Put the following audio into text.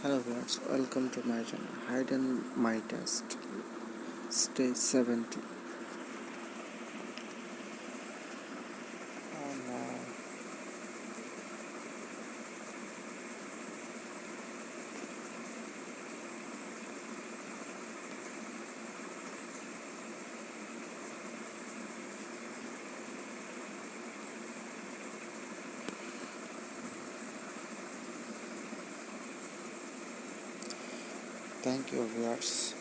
Hello viewers, welcome to my channel Hidden My Test Stage 70 Thank you viewers